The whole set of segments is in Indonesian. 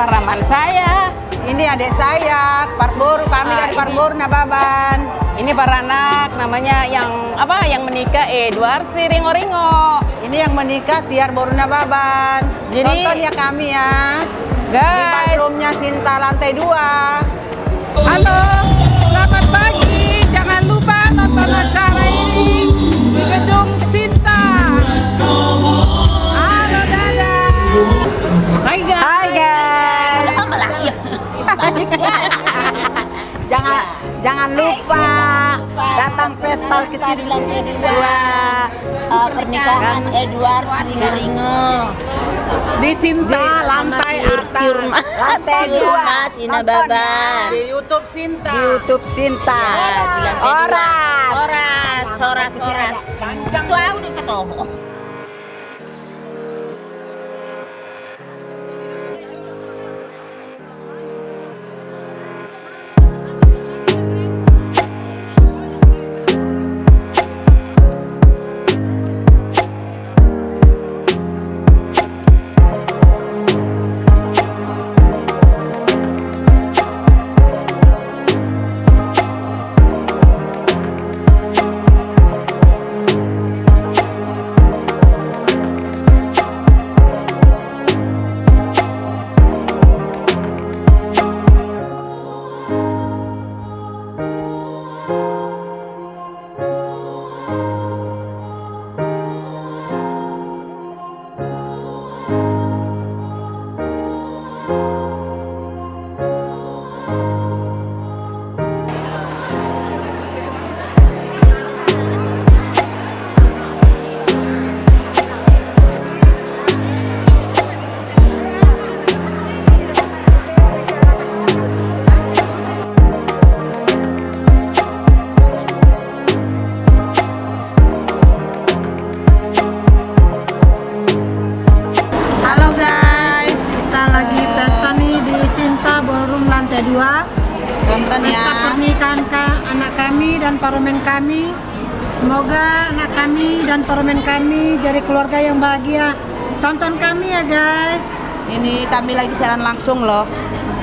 paraman saya. Ini adik saya, Parboru, kami Ah, dari ini. Parboru Nababan. Ini para anak namanya yang apa? Yang menikah Edward si Ringo Ringo. Ini yang menikah Tiar Boru Nababan. Jadi- Tonton ya kami ya. Di Guys, ballroomnya Sinta lantai 2. Halo, selamat pagi. Jangan lupa nonton acara ini di gedung Sinta. Halo, dadah. Hai guys. jangan jangan lupa datang pesta ke sini dua Eh, pernikahan Edward Ringo Di Sinta lantai atas. lantai dua Sinababan Di YouTube Sinta. di YouTube Sinta Ya, di dua. Oras Horas, horas, horas. Itu aku udah ketemu. Keluarga yang bahagia Tonton kami ya guys Ini kami lagi siaran langsung loh.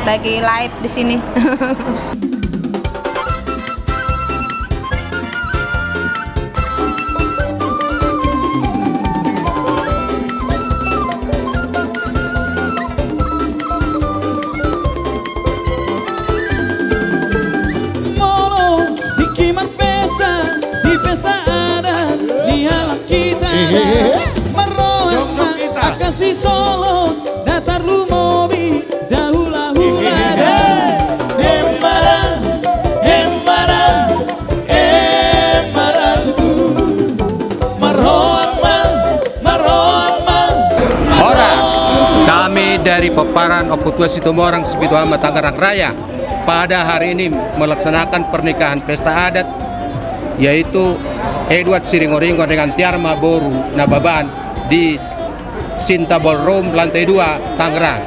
Lagi live di sini. kasih solo datar lu mobi dahula hula embara embara embara tuku meroyong man meroyong man Horas, kami dari Peparan Oputua Situmorang Sibituama Tangerang Raya pada hari ini melaksanakan pernikahan pesta adat yaitu Edward Siringoringo dengan Tiarma Boru Nababan di Sinta Ballroom lantai 2 Tangerang.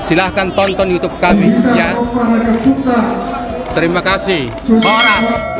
Silahkan tonton YouTube kami ya. Terima kasih. Horas.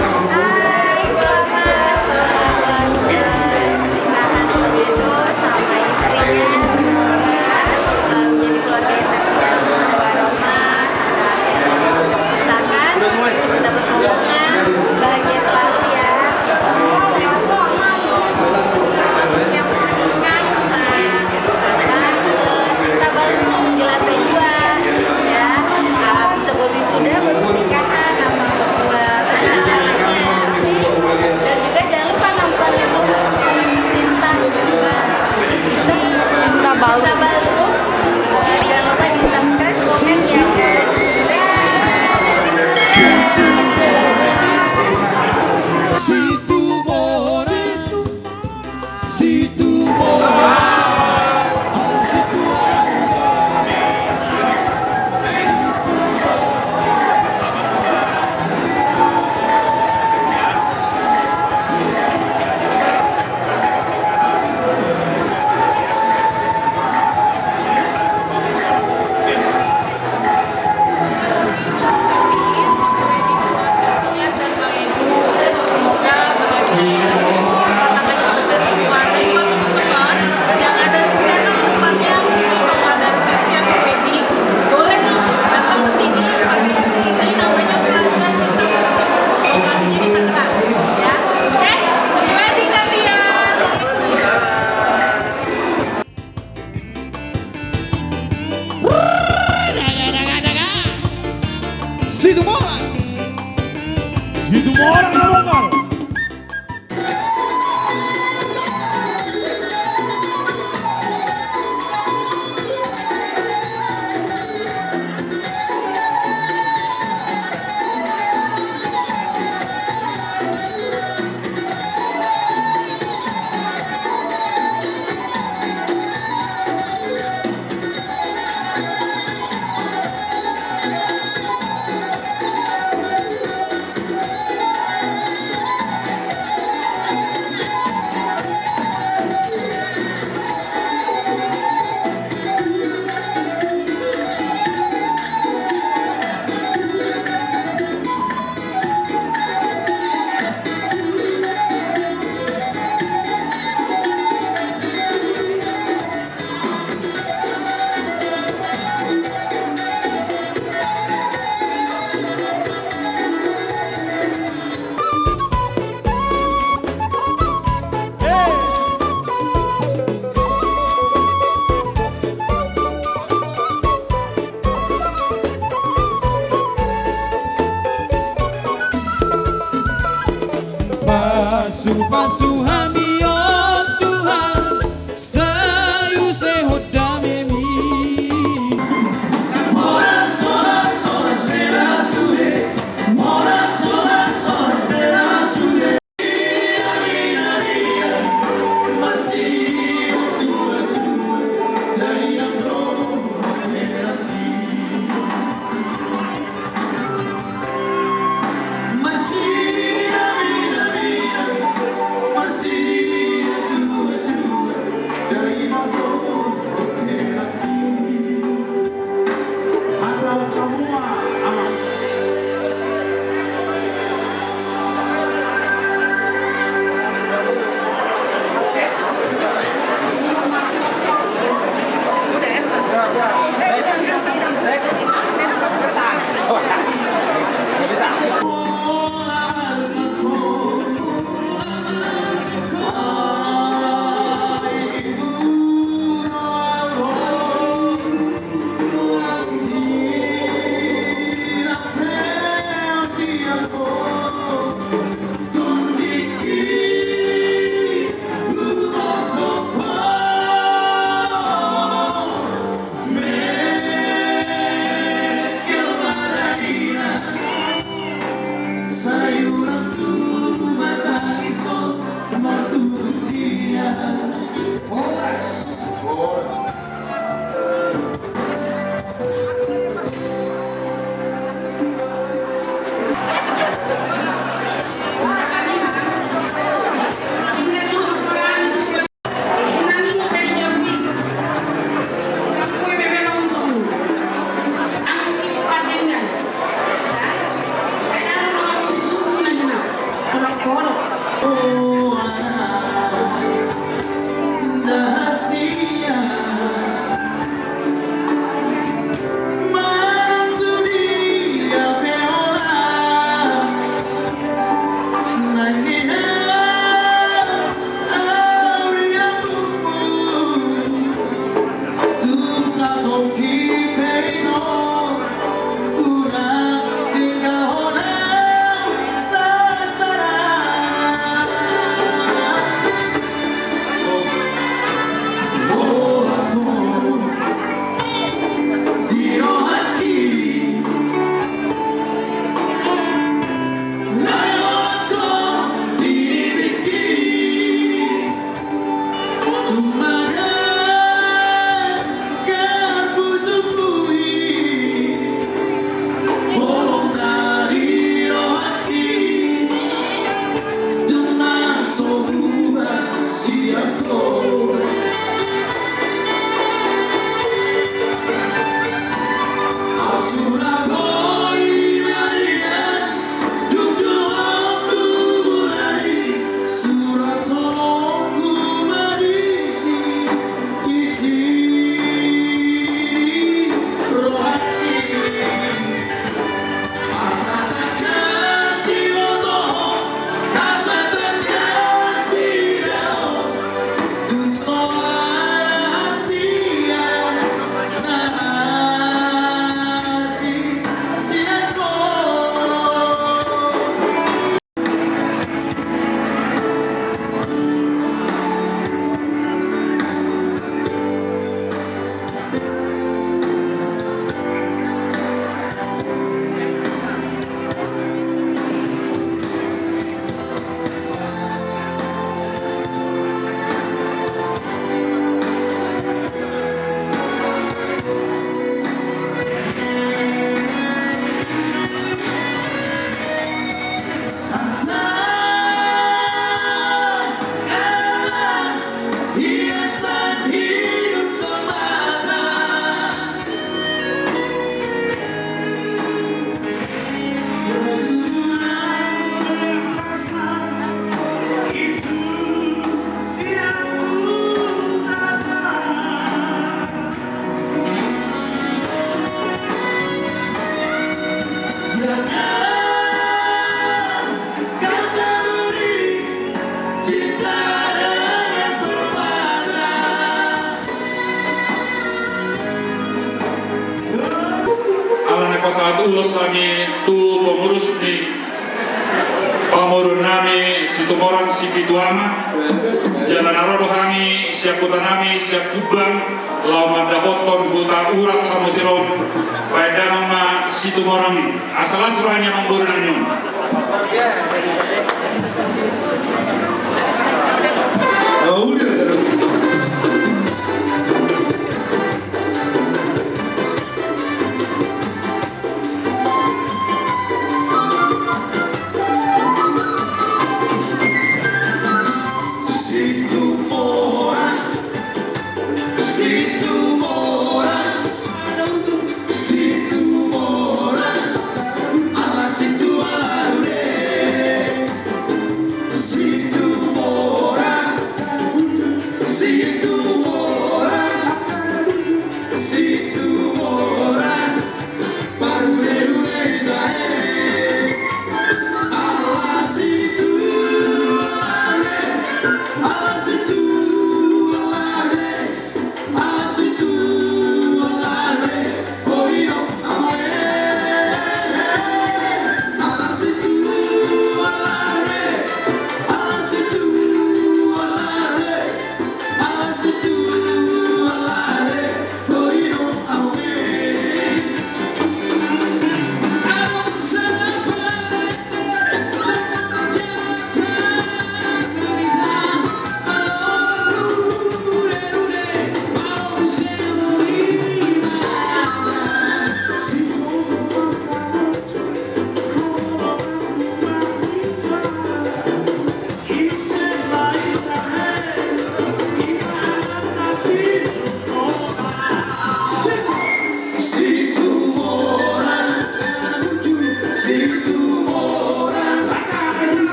Bahagia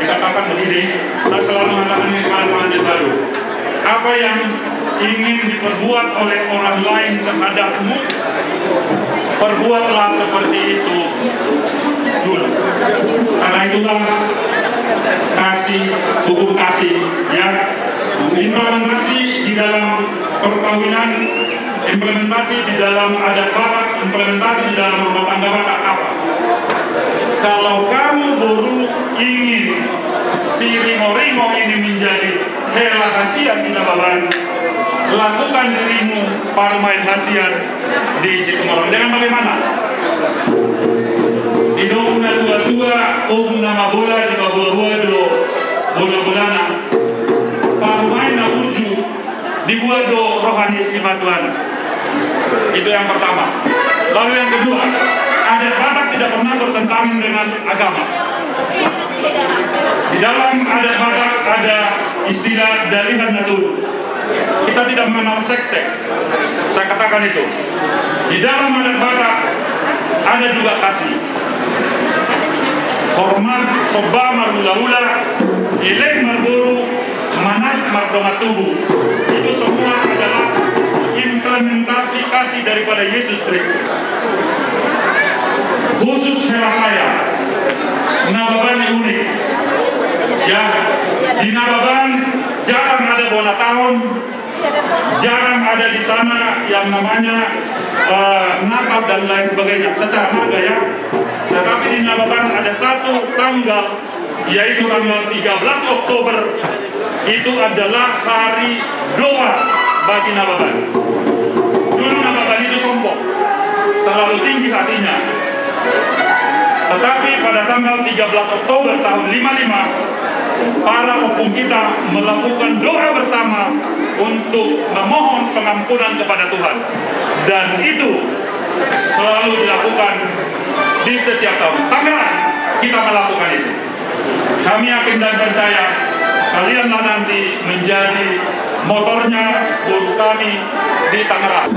dikatakan begini, saya selalu mengatakan ini kepada baru. Apa yang ingin diperbuat oleh orang lain terhadapmu, perbuatlah seperti itu dulu. Karena itulah kasih, hukum kasih, ya implementasi di dalam perkawinan, implementasi di dalam adat barat, implementasi di dalam rumah tangga barat apa? Kalau kamu baru ingin si ringo-ringo ini menjadi hela hasian di Nababan, lakukan dirimu parmain hasian di Situmorang. Dengan bagaimana? Di una dua-dua, um nama bola di bawah do bola-bolana parumain na burju dibuat do rohani si matuan itu yang pertama lalu yang kedua adat batak tidak pernah bertentangan dengan agama. Di dalam adat batak ada istilah dalihan natur kita tidak mengenal sekte. Saya katakan itu. Di dalam adat batak ada juga kasih. Hormat soba marula-ula ilek marburu manat mardonga tubuh itu semua adalah implementasi kasih daripada Yesus Kristus khusus hela saya. Nababan unik. Ya di Nababan jarang ada bola tahun. Jarang ada di sana yang namanya uh, Natal dan lain sebagainya secara marga ya. Tetapi di Nababan ada satu tanggal yaitu tanggal 13 Oktober. Itu adalah hari doa bagi Nababan. Dulu Nababan itu sombong. Terlalu tinggi hatinya tetapi pada tanggal 13 Oktober tahun 55 para opung kita melakukan doa bersama untuk memohon pengampunan kepada Tuhan. Dan itu selalu dilakukan di setiap tahun. Tangerang kita melakukan itu. Kami yakin dan percaya kalianlah nanti menjadi motornya guru kami di Tangerang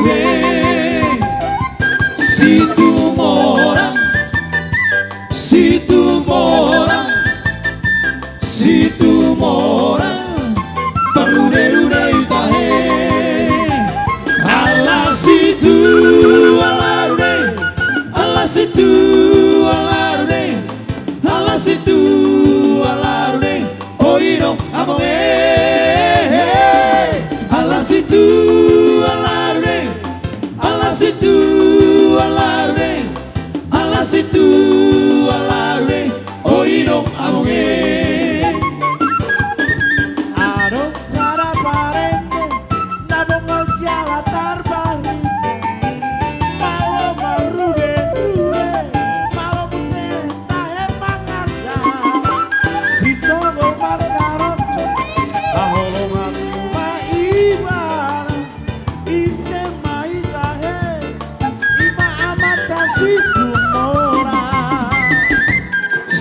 Amen.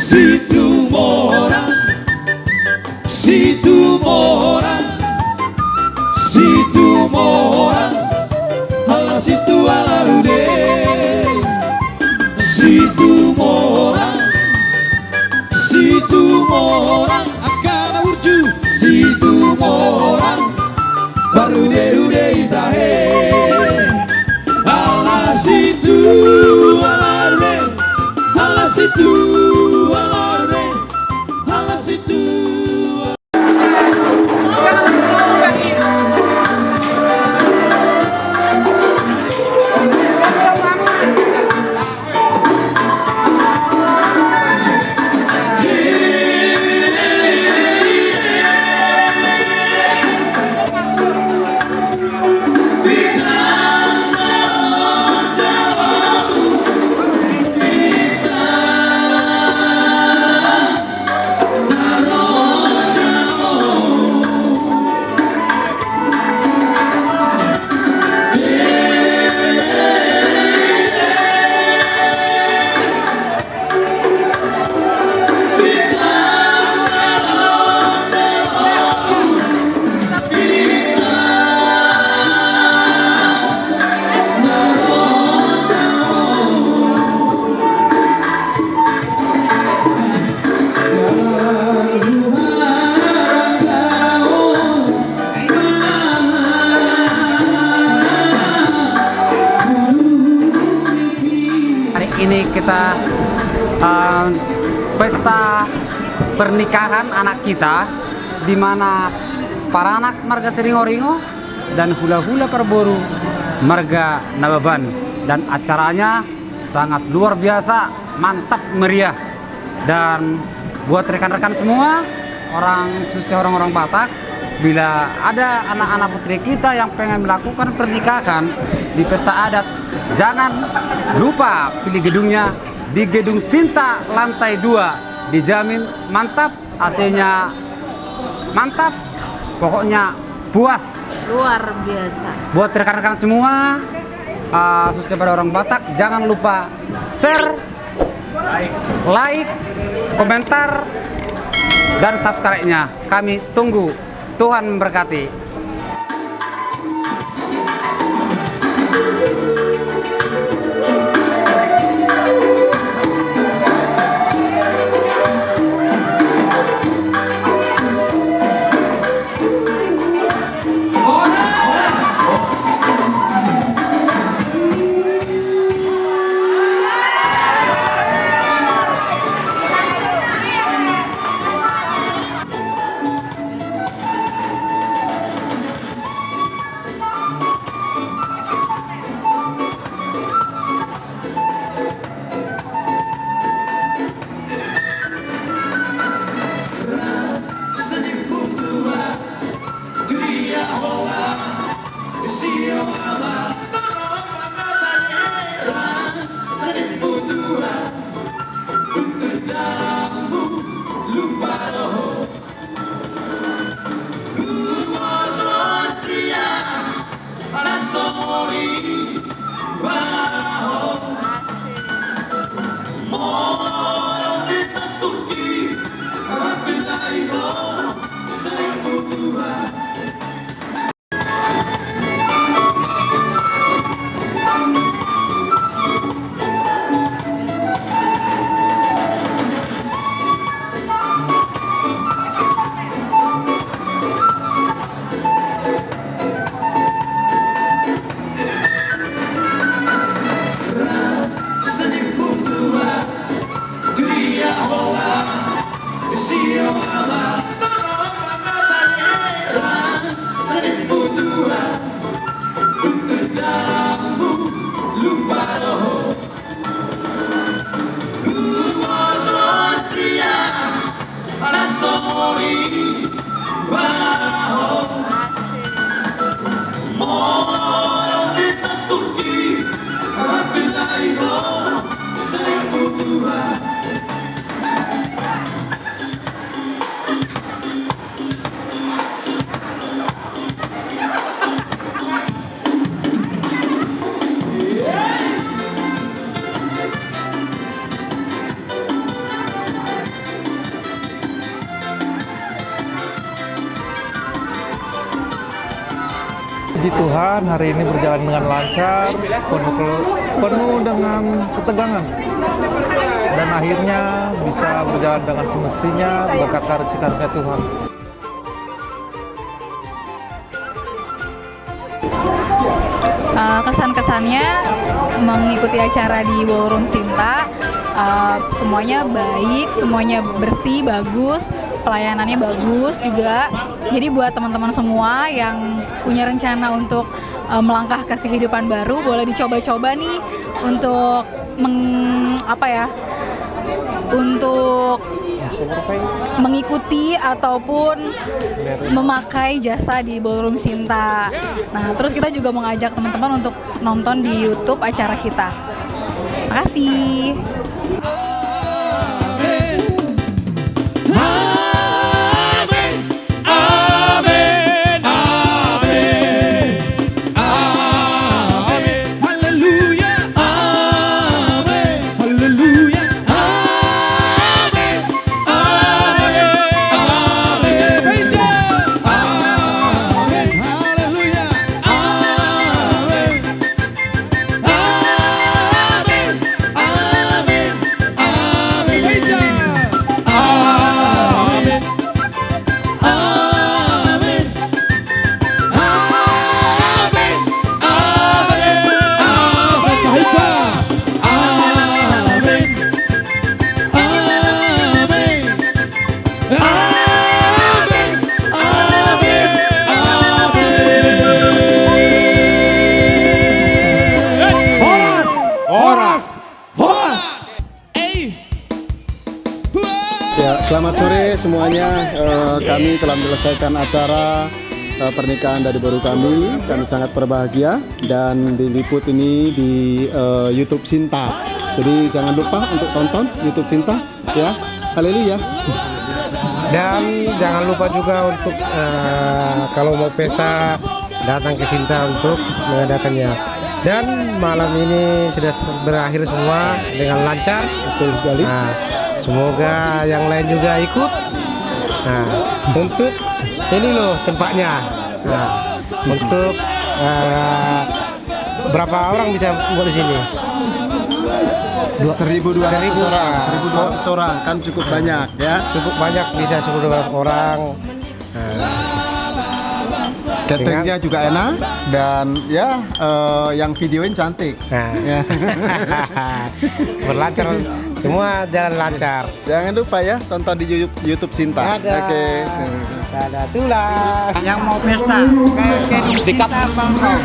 Situ mora Situ mora Situ mora Ala situ ala rude Situ mora Situ mora Akan urju. Situ mora kita di mana para anak marga Seringoringo dan hula-hula perboru marga Nababan. Dan acaranya sangat luar biasa mantap meriah. Dan buat rekan-rekan semua orang khususnya orang-orang Batak bila ada anak-anak putri kita yang pengen melakukan pernikahan di pesta adat jangan lupa pilih gedungnya di gedung Sinta lantai 2 dijamin mantap AC-nya mantap pokoknya puas. Luar biasa. buat rekan-rekan semua uh, khususnya pada orang Batak jangan lupa share like komentar dan subscribe-nya. Kami tunggu Tuhan memberkati lancar, penuh, penuh dengan ketegangan. Dan akhirnya bisa berjalan dengan semestinya berkat karunia Tuhan. Uh, kesan-kesannya mengikuti acara di Ballroom Sinta uh, semuanya baik, semuanya bersih, bagus, pelayanannya bagus juga. Jadi buat teman-teman semua yang punya rencana untuk uh, melangkah ke kehidupan baru, boleh dicoba-coba nih untuk meng, apa ya? Untuk mengikuti ataupun memakai jasa di Ballroom Sinta. Nah, terus kita juga mengajak teman-teman untuk nonton di YouTube acara kita. Makasih. Acara eh, pernikahan dari baru kami. Kami sangat berbahagia dan diliput ini di eh, YouTube Sinta. Jadi jangan lupa untuk tonton YouTube Sinta ya. Haleluya. Dan jangan lupa juga untuk eh, kalau mau pesta datang ke Sinta untuk mengadakannya. Dan malam ini sudah berakhir semua dengan lancar. Betul sekali. Nah, semoga yang lain juga ikut. Nah, untuk ini loh tempatnya. Nah, untuk eh, berapa orang bisa buat di sini? 1200 Seribu orang. 1200 orang kan cukup banyak ya. Cukup banyak bisa 1200 orang. Nah, Cateringnya juga enak dan ya eh, yang videoin cantik. Nah. Ya. berlancar semua jalan lancar. Jangan lupa ya tonton di YouTube, YouTube Sinta. Ada. Oke. Ada tulah. Yang mau pesta kayak kayak Sinta Bangkok.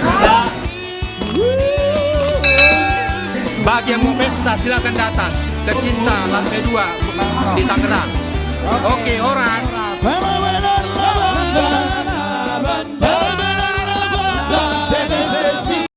Bagi yang mau pesta silakan datang ke Sinta lantai 2 di Tangerang. Oke. Benar-benar lawan